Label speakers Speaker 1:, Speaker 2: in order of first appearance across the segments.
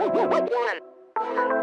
Speaker 1: One.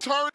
Speaker 1: Turn